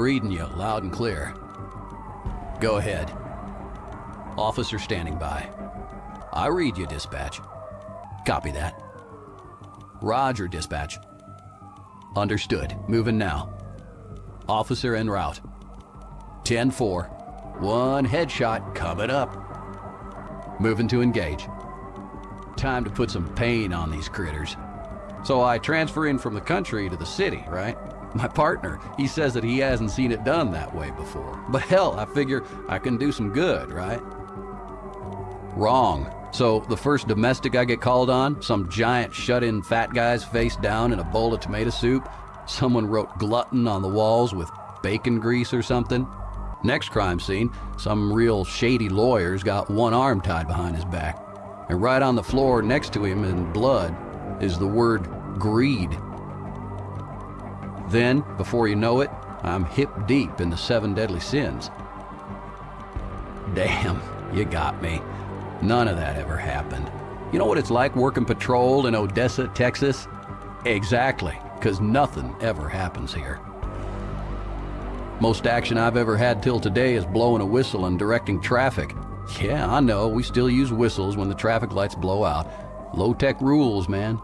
Reading you loud and clear. Go ahead. Officer standing by. I read you, dispatch. Copy that. Roger, dispatch. Understood. Moving now. Officer en route. 10-4. One headshot coming up. Moving to engage. Time to put some pain on these critters. So I transfer in from the country to the city, right? My partner, he says that he hasn't seen it done that way before. But hell, I figure I can do some good, right? Wrong. So the first domestic I get called on, some giant shut-in fat guy's face down in a bowl of tomato soup. Someone wrote glutton on the walls with bacon grease or something. Next crime scene, some real shady lawyer's got one arm tied behind his back. And right on the floor next to him in blood is the word greed. Then, before you know it, I'm hip deep in the seven deadly sins. Damn, you got me. None of that ever happened. You know what it's like working patrol in Odessa, Texas? Exactly, because nothing ever happens here. Most action I've ever had till today is blowing a whistle and directing traffic. Yeah, I know, we still use whistles when the traffic lights blow out. Low-tech rules, man.